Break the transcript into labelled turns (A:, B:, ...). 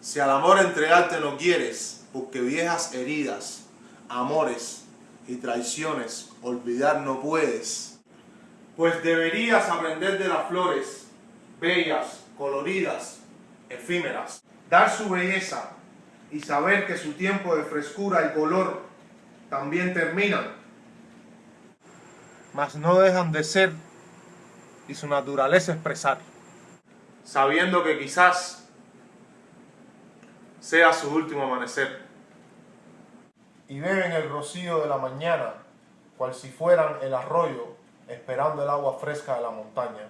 A: Si al amor entregarte no quieres, porque viejas heridas, amores y traiciones. Olvidar no puedes, pues deberías aprender de las flores, bellas, coloridas, efímeras, dar su belleza y saber que su tiempo de frescura y color también terminan, mas no dejan de ser y su naturaleza expresar, sabiendo que quizás sea su último amanecer. Y beben el rocío de la mañana, cual si fueran el arroyo, esperando el agua fresca de la montaña.